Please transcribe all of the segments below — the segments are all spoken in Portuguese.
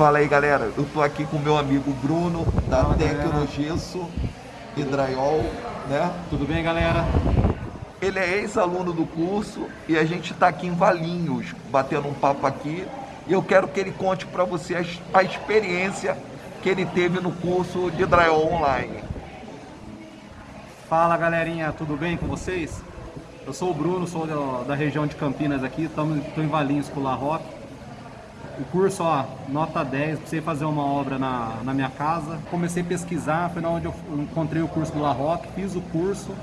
Fala aí, galera. Eu tô aqui com meu amigo Bruno, da Fala, Tecnogesso Drywall, né? Tudo bem, galera? Ele é ex-aluno do curso e a gente está aqui em Valinhos, batendo um papo aqui. E eu quero que ele conte para você a, a experiência que ele teve no curso de Drywall Online. Fala, galerinha. Tudo bem com vocês? Eu sou o Bruno, sou da, da região de Campinas aqui. Estou em Valinhos com o La Roque. O curso, ó, nota 10, precisei fazer uma obra na, na minha casa. Comecei a pesquisar, foi na onde eu encontrei o curso do La Roque, fiz o curso.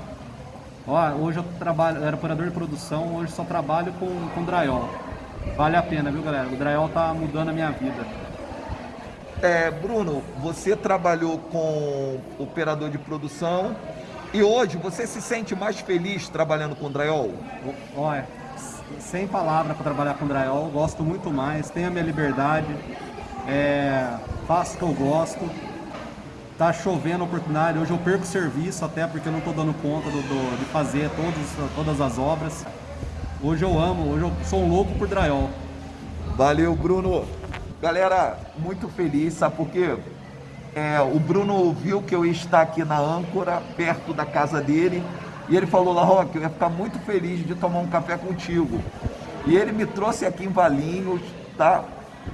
Ó, hoje eu trabalho, eu era operador de produção, hoje só trabalho com, com drywall. Vale a pena, viu, galera? O drywall tá mudando a minha vida. É, Bruno, você trabalhou com operador de produção e hoje você se sente mais feliz trabalhando com drywall? Olha, sem palavra para trabalhar com drywall, gosto muito mais, tenho a minha liberdade, é, faço o que eu gosto. Tá chovendo oportunidade, hoje eu perco serviço até porque eu não estou dando conta do, do, de fazer todos, todas as obras. Hoje eu amo, hoje eu sou um louco por drywall. Valeu, Bruno. Galera, muito feliz, sabe por quê? É, o Bruno viu que eu ia estar aqui na âncora, perto da casa dele, e ele falou, La Roque, eu ia ficar muito feliz de tomar um café contigo. E ele me trouxe aqui em Valinhos, tá?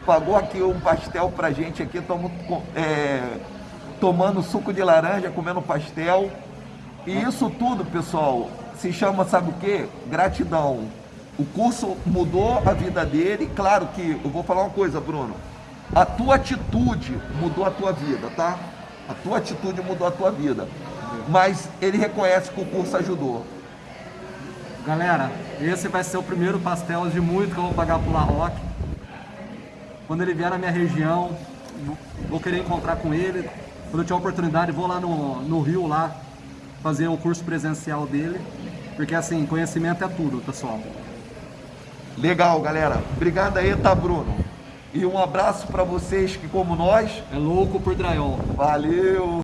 Pagou aqui um pastel pra gente aqui, estamos é, tomando suco de laranja, comendo pastel. E isso tudo, pessoal, se chama, sabe o quê? Gratidão. O curso mudou a vida dele. Claro que, eu vou falar uma coisa, Bruno. A tua atitude mudou a tua vida, tá? A tua atitude mudou a tua vida. Mas ele reconhece que o curso ajudou. Galera, esse vai ser o primeiro pastel de muito que eu vou pagar pro La Roque. Quando ele vier na minha região, vou querer encontrar com ele. Quando eu tiver oportunidade, vou lá no, no Rio, lá, fazer o curso presencial dele. Porque assim, conhecimento é tudo, pessoal. Legal, galera. Obrigado aí, tá, Bruno? E um abraço para vocês que, como nós... É louco por drywall. Valeu!